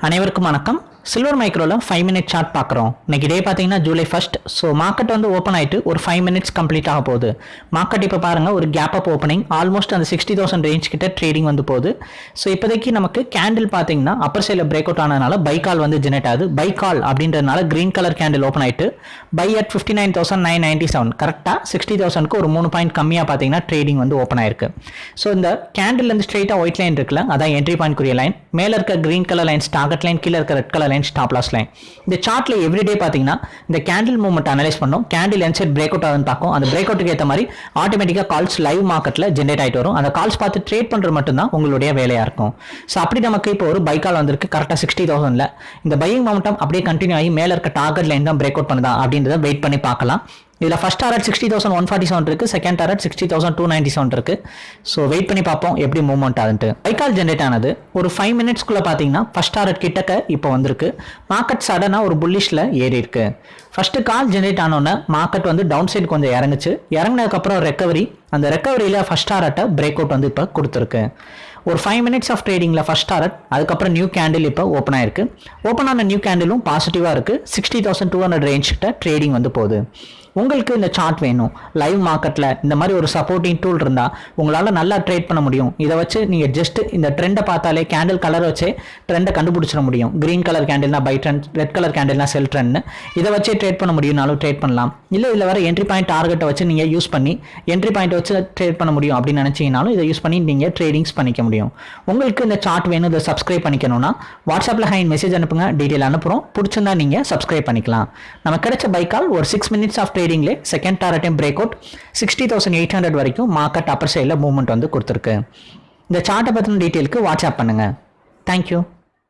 அனைவருக்கும் வணக்கம். சில்வர் மைக்ரோவில் ஃபைவ் மினிட் சார்ட் பார்க்குறோம் இன்னைக்கு டே பார்த்தீங்கன்னா ஜூலை ஃபஸ்ட் ஸோ மார்க்கெட் வந்து ஓப்பன் ஆகிட்டு ஒரு ஃபைவ் மினிட்ஸ் கம்ப்ளீட் ஆக போகுது. மார்க்கெட் இப்போ பாருங்கள் ஒரு கேப் அப் ஓப்பனிங் ஆல்மோஸ்ட் அந்த சிக்ஸ்டி தௌசண்ட் ரேஞ்ச் கிட்ட ட்ரேடிங் வந்து போகுது. ஸோ இப்போதைக்கு நமக்கு கேண்டில் பார்த்தீங்கன்னா அப்பர் சைடில் பிரேக் அவுட் ஆனதுனால பை கால் வந்து ஜெனரேட் ஆகுது. பை கால் அப்படின்றதுனால கிரீன் கலர் கேண்டில் ஓப்பன் ஆகிட்டு buy at fifty nine thousand nine ninety seven கரெக்டாக சிக்ஸ்டி தௌசண்ட்க்கு ஒரு மூணு பாயிண்ட் கம்மியாக பார்த்தீங்கன்னா ட்ரேடிங் வந்து ஓப்பன் ஆயிருக்கு. ஸோ இந்த கேண்டில் இருந்து ஸ்ட்ரெயிட்டாக ஒயிட் லைன் இருக்குல்ல அதான் என்ட்ரி பாயிண்ட் குரிய லைன் மேலே இருக்க green colour lines target line கீழே இருக்க red colour line stop loss line இந்த சார்ட்ல எவ்ரிடே பார்த்தீங்கன்னா இந்த கேண்டில் மூவ்மெண்ட் அனலைஸ் பண்ணோம். கேண்டில் என் சைட் பிரேக் அவுட் ஆகுதுன்னு பார்க்கும். அந்த பிரேக் அவுட்டுக்கு ஏற்ற மாதிரி ஆட்டோமேட்டிக்காக கால்ஸ் லைவ் மார்க்கெட்டில் ஜென்ரேட் ஆகிட்டு வரும். அந்த கால்ஸ் பார்த்து ட்ரேட் பண்ணுறது மட்டும்தான் உங்களுடைய வேலையாக இருக்கும். ஸோ அப்படி நமக்கு இப்போ ஒரு பை கால் வந்திருக்கு. கரெக்டாக சிக்ஸ்டி தௌசண்ட்ல இந்த பையிங் மொமெண்டம் அப்படியே கண்டினியூ ஆகி மேலே இருக்க டார்கெட் லைன் தான் பிரேக் அவுட் பண்ணுதா அப்படின்றத வெயிட் பண்ணி பார்க்கலாம். இதில் first target sixty thousand one forty seven இருக்குது second target sixty thousand two ninety seven இருக்குது ஸோ வெயிட் பண்ணி பார்ப்போம் எப்படி மூவ்மெண்ட் ஆகுதுன்ட்டு பைக்கால் ஜென்ரேட் ஆனது ஒரு ஃபைவ் மினிட்ஸ்க்குள்ளே பார்த்தீங்கன்னா ஃபஸ்ட் டாரட் கிட்டக்க இப்போ வந்திருக்கு. மார்க்கெட் சடனாக ஒரு புல்லிஷில் ஏறி இருக்கு. ஃபஸ்ட்டு கால் ஜென்ரேட் ஆனோன்னே மார்க்கெட் வந்து டவுன் சைடு கொஞ்சம் இறங்குச்சு. இறங்கினதுக்கப்புறம் ரெக்கவரி அந்த ரெக்கவரியில் ஃபஸ்ட் டாரட்டை பிரேக் அவுட் வந்து இப்போ கொடுத்துருக்கு. ஒரு ஃபைவ் மினிட்ஸ் ஆஃப் ட்ரேடிங்கில் ஃபஸ்ட் டாரட் அதுக்கப்புறம் நியூ கேண்டில் இப்போ ஓப்பன் ஆயிருக்கு. ஓப்பன் ஆன நியூ கேண்டிலும் பாசிட்டிவாக இருக்குது sixty thousand two hundred range கிட்ட ட்ரேடிங் வந்து போகுது. உங்களுக்கு இந்த சார்ட் வேணும். லைவ் மார்க்கெட்டில் இந்த மாதிரி ஒரு சப்போர்ட்டிங் டூல் இருந்தால் உங்களால் நல்லா ட்ரேட் பண்ண முடியும். இதை வச்சு நீங்கள் ஜஸ்ட் இந்த ட்ரெண்டை பார்த்தாலே கேண்டில் கலர் வச்சே ட்ரெண்டை கண்டுபிடிச்சிட முடியும். க்ரீன் கலர் கேண்டில்னா பை ட்ரெண்ட் ரெட் கலர் கேண்டில்னா செல் ட்ரெண்ட்னு இதை வச்சே ட்ரேட் பண்ண முடியும்னாலும் ட்ரேட் பண்ணலாம். இல்லை இதில் வர என்ட்ரி பாயிண்ட் டார்கெட்டை வச்சு நீங்கள் யூஸ் பண்ணி என்ட்ரி பாயிண்ட் வச்சு ட்ரேட் பண்ண முடியும் அப்படின்னு நினச்சிங்கனாலும் இதை யூஸ் பண்ணி நீங்கள் ட்ரேடிங்ஸ் பண்ணிக்க முடியும். உங்களுக்கு இந்த சார்ட் வேணும் இதை சப்ஸ்கிரைப் பண்ணிக்கணும்னா வாட்ஸ்அப்பில் ஹைன் மெசேஜ் அனுப்புங்க டீட்டெயில் அனுப்புகிறோம் பிடிச்சிருந்தா நீங்கள் சப்ஸ்கிரைப் பண்ணிக்கலாம். நம்ம கிடைச்ச பைக்கால் ஒரு சிக்ஸ் மினிட்ஸ் ஆஃப் ட்ரேடிங்லே second டாரட்டையும் break out sixty thousand eight hundred வரைக்கும் மார்க்கெட் அப்பர் சைடில் மூவ்மெண்ட் வந்து கொடுத்துருக்கு. இந்த சார்ட்டை பற்றின டீட்டெயிலுக்கு வாட்ஸ்அப் பண்ணுங்கள் தேங்க்யூ